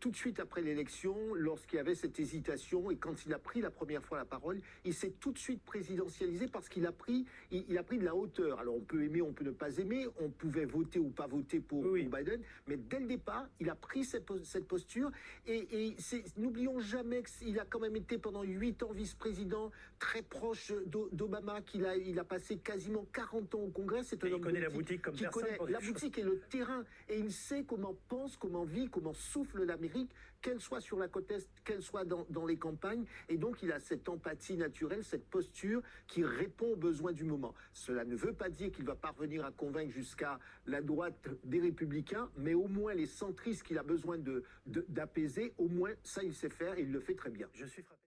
tout de suite après l'élection, lorsqu'il y avait cette hésitation et quand il a pris la première fois la parole, il s'est tout de suite présidentialisé parce qu'il a pris, il, il, a pris de la hauteur. Alors on peut aimer, on peut ne pas aimer, on pouvait voter ou pas voter pour, oui. pour Biden, mais dès le départ, il a pris cette, cette posture et, et n'oublions jamais qu'il a quand même été pendant huit ans vice-président, très proche d'Obama, qu'il a, il a passé quasiment 40 ans au Congrès. C'est un homme connaît la boutique comme qui personne. connaît la boutique et le terrain et il sait comment pense, comment vit, comment souffle l'Amérique, qu'elle soit sur la côte Est, qu'elle soit dans, les campagnes. Et donc, il a cette empathie naturelle, cette posture qui répond aux besoins du moment. Cela ne veut pas dire qu'il va parvenir à convaincre jusqu'à la droite des républicains, mais au moins les centristes qu'il a besoin d'apaiser, de, au moins ça, il sait faire et il le fait très bien. Je suis frappé.